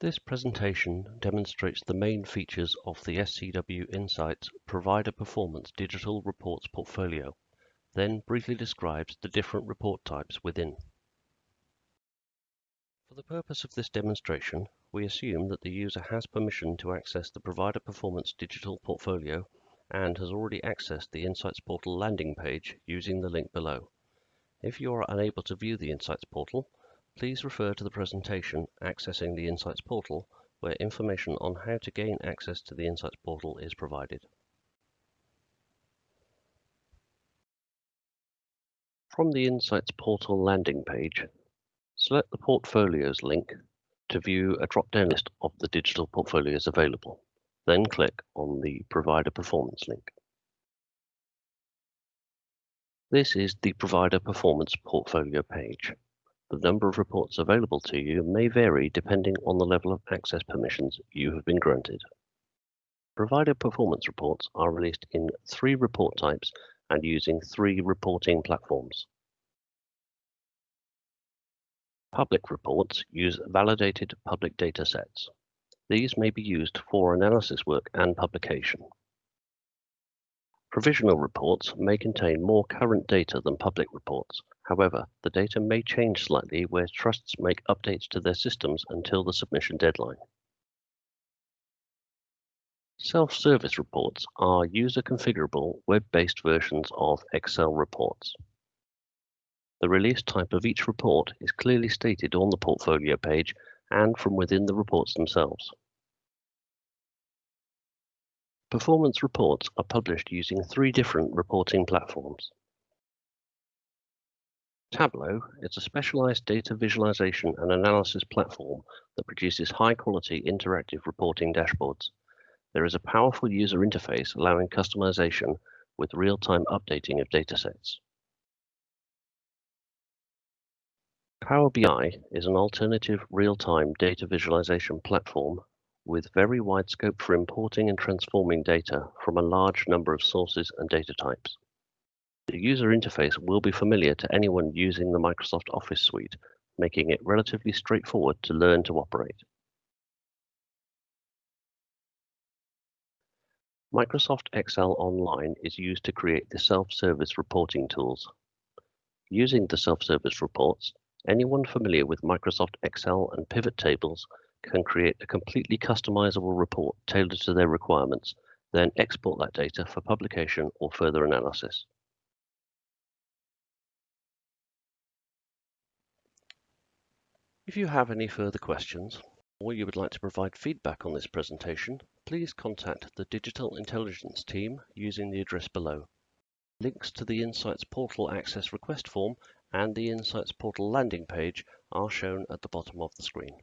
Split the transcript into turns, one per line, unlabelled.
This presentation demonstrates the main features of the SCW Insights Provider Performance Digital Reports portfolio, then briefly describes the different report types within. For the purpose of this demonstration, we assume that the user has permission to access the Provider Performance Digital portfolio and has already accessed the Insights Portal landing page using the link below. If you are unable to view the Insights Portal, please refer to the presentation Accessing the Insights Portal, where information on how to gain access to the Insights Portal is provided. From the Insights Portal landing page, select the Portfolios link to view a drop-down list of the digital portfolios available. Then click on the Provider Performance link. This is the Provider Performance Portfolio page. The number of reports available to you may vary depending on the level of access permissions you have been granted. Provider performance reports are released in three report types and using three reporting platforms. Public reports use validated public data sets. These may be used for analysis work and publication. Provisional reports may contain more current data than public reports. However, the data may change slightly where trusts make updates to their systems until the submission deadline. Self-service reports are user-configurable web-based versions of Excel reports. The release type of each report is clearly stated on the portfolio page and from within the reports themselves. Performance reports are published using three different reporting platforms. Tableau is a specialized data visualization and analysis platform that produces high-quality interactive reporting dashboards. There is a powerful user interface allowing customization with real-time updating of datasets. Power BI is an alternative real-time data visualization platform with very wide scope for importing and transforming data from a large number of sources and data types. The user interface will be familiar to anyone using the Microsoft Office suite, making it relatively straightforward to learn to operate. Microsoft Excel Online is used to create the self-service reporting tools. Using the self-service reports, Anyone familiar with Microsoft Excel and pivot tables can create a completely customizable report tailored to their requirements, then export that data for publication or further analysis. If you have any further questions, or you would like to provide feedback on this presentation, please contact the Digital Intelligence team using the address below. Links to the Insights Portal Access Request form and the Insights Portal landing page are shown at the bottom of the screen.